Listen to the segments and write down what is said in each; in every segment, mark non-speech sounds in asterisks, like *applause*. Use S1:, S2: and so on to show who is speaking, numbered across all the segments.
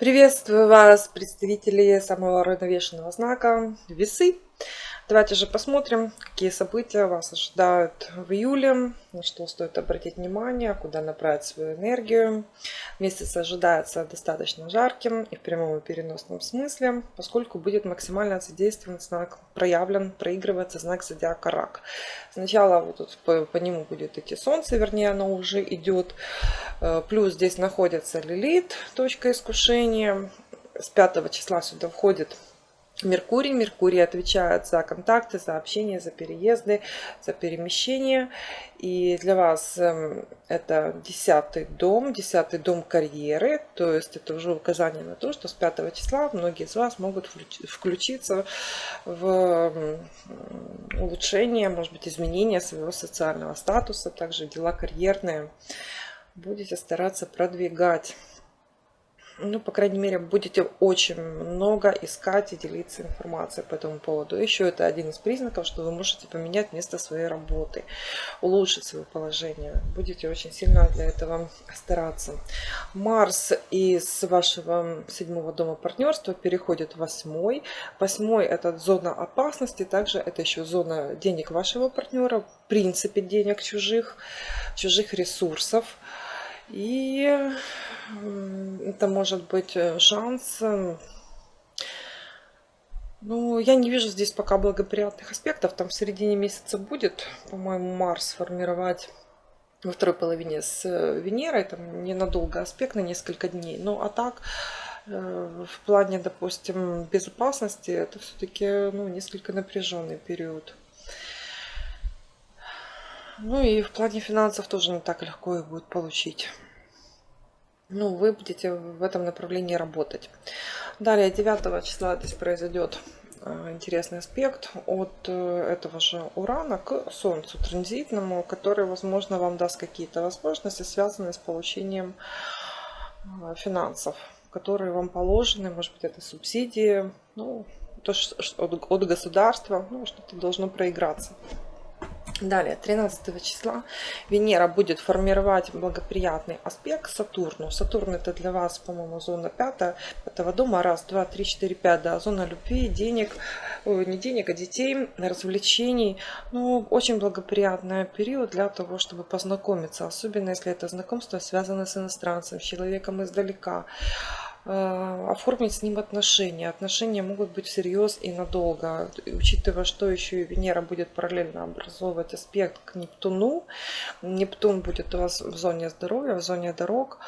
S1: Приветствую вас, представители самого равновешенного знака Весы. Давайте же посмотрим, какие события вас ожидают в июле, на что стоит обратить внимание, куда направить свою энергию. Месяц ожидается достаточно жарким и в прямом и переносном смысле, поскольку будет максимально задействован знак, проявлен, проигрывается знак зодиака Рак. Сначала вот тут по, по нему будет идти Солнце, вернее оно уже идет. Э, плюс здесь находится Лилит, точка искушения. С 5 числа сюда входит Меркурий. Меркурий отвечает за контакты, за общение, за переезды, за перемещение. И для вас эм, это десятый дом, десятый дом карьеры. То есть это уже указание на то, что с 5 числа многие из вас могут включиться в улучшение, может быть, изменение своего социального статуса, также дела карьерные. Будете стараться продвигать ну, по крайней мере, будете очень много искать и делиться информацией по этому поводу. Еще это один из признаков, что вы можете поменять место своей работы, улучшить свое положение. Будете очень сильно для этого стараться. Марс из вашего седьмого дома партнерства переходит в восьмой. Восьмой это зона опасности, также это еще зона денег вашего партнера, в принципе денег чужих, чужих ресурсов. И это может быть э, шанс. Эм, ну, я не вижу здесь пока благоприятных аспектов. Там в середине месяца будет, по-моему, Марс формировать во второй половине с э, Венерой. Там ненадолго аспект, на несколько дней. Ну, а так, э, в плане, допустим, безопасности, это все-таки ну, несколько напряженный период. Ну и в плане финансов тоже не так легко их будет получить ну, вы будете в этом направлении работать. Далее, 9 числа здесь произойдет э, интересный аспект от э, этого же Урана к Солнцу транзитному, который, возможно, вам даст какие-то возможности, связанные с получением э, финансов, которые вам положены, может быть, это субсидии, ну, то, что от государства, ну, что-то должно проиграться. Далее, 13 числа Венера будет формировать благоприятный аспект Сатурну. Сатурн это для вас, по-моему, зона 5, 5 дома. Раз, два, три, четыре, пять. Да, зона любви, денег, не денег, а детей, развлечений. Ну, очень благоприятный период для того, чтобы познакомиться. Особенно, если это знакомство связано с иностранцем, с человеком издалека. Э, оформить с ним отношения. Отношения могут быть всерьез и надолго. Учитывая, что еще и Венера будет параллельно образовывать аспект к Нептуну. Нептун будет у вас в зоне здоровья, в зоне дорог.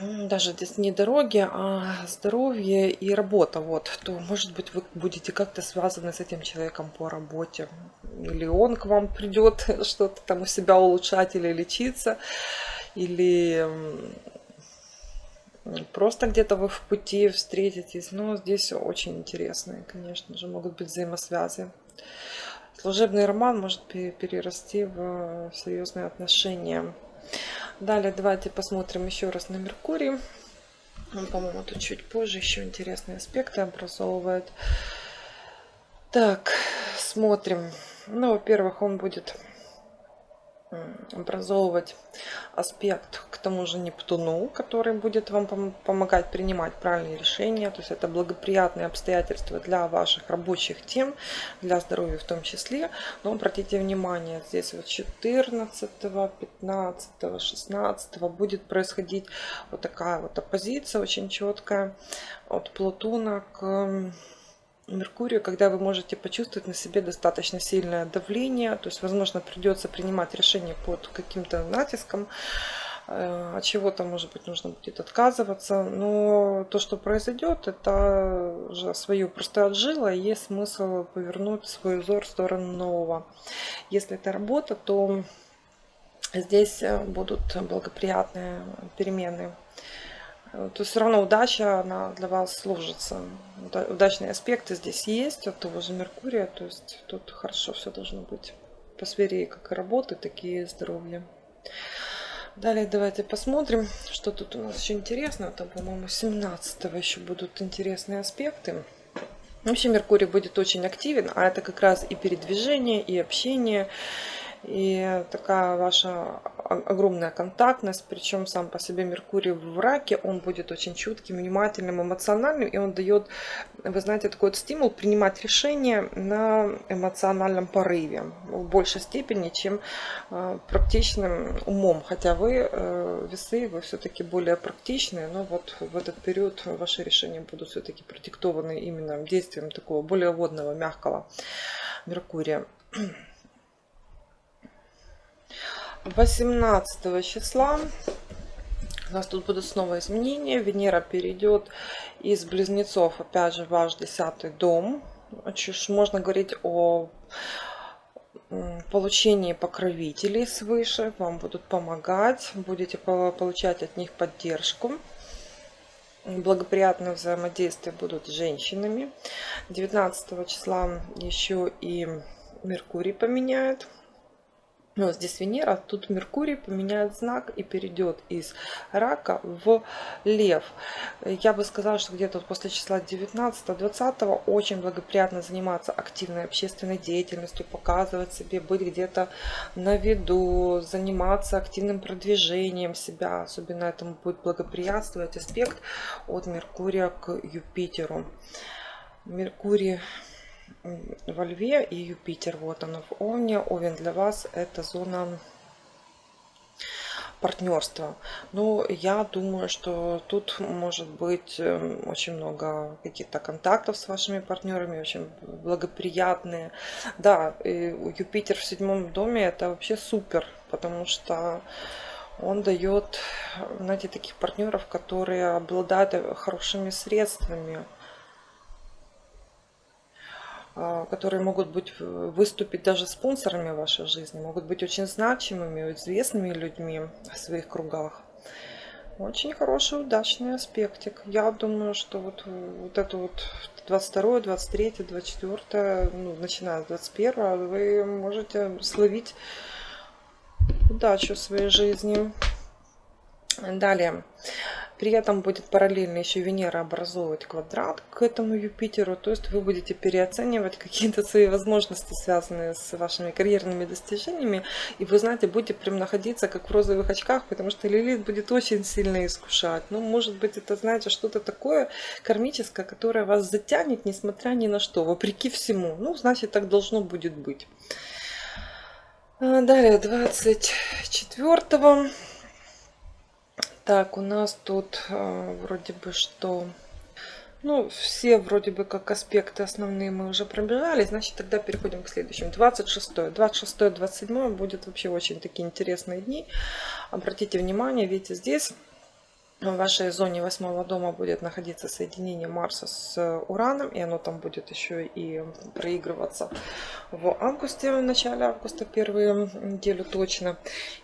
S1: Даже здесь не дороги, а здоровье и работа. Вот, то, может быть, вы будете как-то связаны с этим человеком по работе. Или он к вам придет *laughs* что-то там у себя улучшать или лечиться. Или Просто где-то вы в пути встретитесь. Но здесь очень интересные, конечно же, могут быть взаимосвязи. Служебный роман может перерасти в серьезные отношения. Далее давайте посмотрим еще раз на Меркурий. Он, по-моему, тут чуть позже еще интересные аспекты образовывает. Так, смотрим. Ну, во-первых, он будет образовывать аспект к тому же Нептуну, который будет вам помогать принимать правильные решения. То есть это благоприятные обстоятельства для ваших рабочих тем, для здоровья в том числе. Но обратите внимание, здесь вот 14, 15, 16 будет происходить вот такая вот оппозиция очень четкая от Плутона к Меркурию, когда вы можете почувствовать на себе достаточно сильное давление, то есть, возможно, придется принимать решение под каким-то натиском, э, от чего-то, может быть, нужно будет отказываться, но то, что произойдет, это уже свою просто отжило, и есть смысл повернуть свой взор в сторону нового. Если это работа, то здесь будут благоприятные перемены то все равно удача, она для вас сложится. Удачные аспекты здесь есть от того же Меркурия, то есть тут хорошо все должно быть по сфере как и работы, так и здоровья. Далее давайте посмотрим, что тут у нас еще интересно. Там, по-моему, 17 еще будут интересные аспекты. Вообще Меркурий будет очень активен, а это как раз и передвижение, и общение, и такая ваша огромная контактность, причем сам по себе Меркурий в раке, он будет очень чутким, внимательным, эмоциональным, и он дает, вы знаете, такой вот стимул принимать решения на эмоциональном порыве в большей степени, чем э, практичным умом, хотя вы, э, весы, вы все-таки более практичные, но вот в этот период ваши решения будут все-таки продиктованы именно действием такого более водного, мягкого Меркурия. 18 числа у нас тут будут снова изменения. Венера перейдет из близнецов, опять же, в ваш десятый дом. Можно говорить о получении покровителей свыше. Вам будут помогать, будете получать от них поддержку. Благоприятные взаимодействия будут с женщинами. 19 числа еще и Меркурий поменяет но здесь Венера, тут Меркурий поменяет знак и перейдет из рака в лев. Я бы сказала, что где-то после числа 19-20 очень благоприятно заниматься активной общественной деятельностью, показывать себе, быть где-то на виду, заниматься активным продвижением себя. Особенно этому будет благоприятствовать аспект от Меркурия к Юпитеру. Меркурий во Льве и Юпитер. Вот оно в Овне. Овен для вас это зона партнерства. Ну, я думаю, что тут может быть эм, очень много каких-то контактов с вашими партнерами, очень благоприятные. Да, Юпитер в седьмом доме это вообще супер, потому что он дает, знаете, таких партнеров, которые обладают хорошими средствами, которые могут быть э, выступить даже спонсорами вашей жизни, могут быть очень значимыми, известными людьми в своих кругах. Очень хороший, удачный аспектик. Я думаю, что вот, вот это вот 22, 23, 24, ну, начиная с 21, вы можете словить удачу в своей жизни. Далее. При этом будет параллельно еще Венера образовывать квадрат к этому Юпитеру. То есть вы будете переоценивать какие-то свои возможности, связанные с вашими карьерными достижениями. И вы знаете, будете прям находиться как в розовых очках, потому что Лилит будет очень сильно искушать. Ну, может быть, это, знаете, что-то такое кармическое, которое вас затянет, несмотря ни на что, вопреки всему. Ну, значит, так должно будет быть. А, далее, 24 так, у нас тут э, вроде бы что... Ну, все вроде бы как аспекты основные мы уже пробежали, значит тогда переходим к следующему. 26. 26-27 будет вообще очень такие интересные дни. Обратите внимание, видите, здесь в вашей зоне восьмого дома будет находиться соединение Марса с Ураном, и оно там будет еще и проигрываться в августе, в начале августа, первую неделю точно.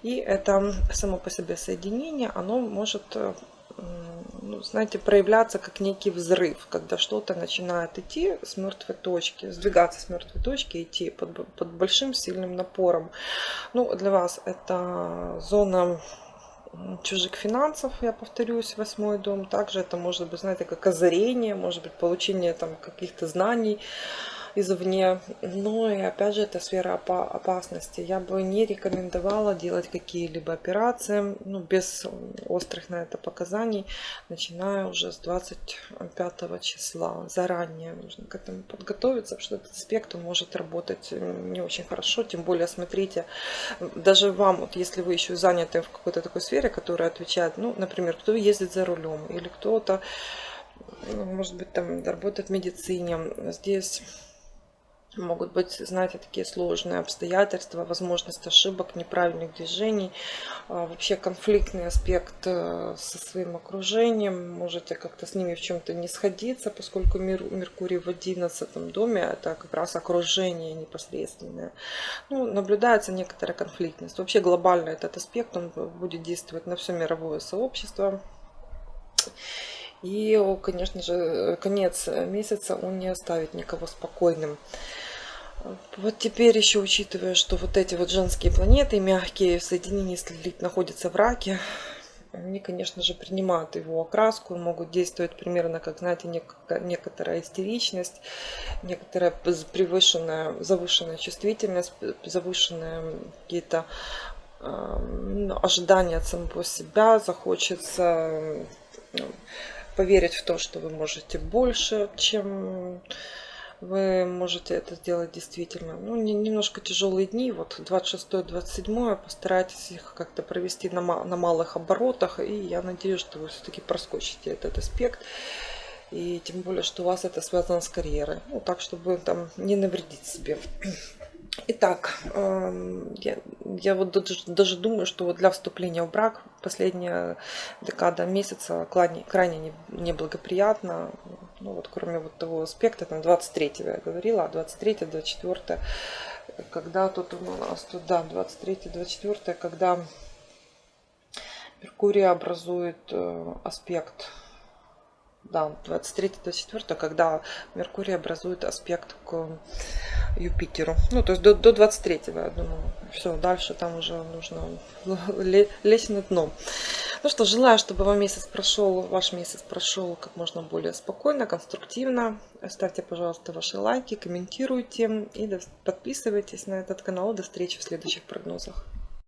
S1: И это само по себе соединение, оно может ну, знаете, проявляться как некий взрыв, когда что-то начинает идти с мертвой точки, сдвигаться с мертвой точки, идти под, под большим сильным напором. Ну, для вас это зона чужих финансов, я повторюсь, восьмой дом. Также это может быть, знаете, как озарение, может быть, получение там каких-то знаний, извне. Но и опять же это сфера опасности. Я бы не рекомендовала делать какие-либо операции ну, без острых на это показаний, начиная уже с 25 числа. Заранее нужно к этому подготовиться, потому что этот аспект может работать не очень хорошо. Тем более, смотрите, даже вам, вот если вы еще заняты в какой-то такой сфере, которая отвечает, ну, например, кто ездит за рулем или кто-то может быть, там работает в медицине. Здесь Могут быть, знаете, такие сложные обстоятельства, возможность ошибок, неправильных движений, а, вообще конфликтный аспект э, со своим окружением. Можете как-то с ними в чем-то не сходиться, поскольку Меркурий в 11 доме это как раз окружение непосредственное. Ну, наблюдается некоторая конфликтность. Вообще глобально этот аспект он будет действовать на все мировое сообщество. И, конечно же, конец месяца он не оставит никого спокойным. Вот теперь еще учитывая, что вот эти вот женские планеты, мягкие в соединении с Лилит находятся в раке, они, конечно же, принимают его окраску, могут действовать примерно, как, знаете, некоторая истеричность, некоторая превышенная, завышенная чувствительность, завышенные какие-то ну, ожидания от самого себя, захочется поверить в то, что вы можете больше, чем вы можете это сделать действительно. Ну, не, немножко тяжелые дни, вот 26-27, постарайтесь их как-то провести на, на малых оборотах, и я надеюсь, что вы все-таки проскочите этот аспект. И тем более, что у вас это связано с карьерой. Ну, так, чтобы там не навредить себе. *clears throat* Итак, эм, я, я вот даже, даже думаю, что вот для вступления в брак последняя декада месяца крайне, крайне неблагоприятна. Ну вот кроме вот того аспекта, там 23-го я говорила, а 23 24 когда тут у нас тут, да, 23-24, когда Меркурий образует э, аспект да, 23-24, когда Меркурий образует аспект к Юпитеру. Ну, то есть до, до 23 я думаю. Все, дальше там уже нужно лезть на дно. Ну что, желаю, чтобы вам месяц прошел, ваш месяц прошел как можно более спокойно, конструктивно. Ставьте, пожалуйста, ваши лайки, комментируйте и подписывайтесь на этот канал. До встречи в следующих прогнозах.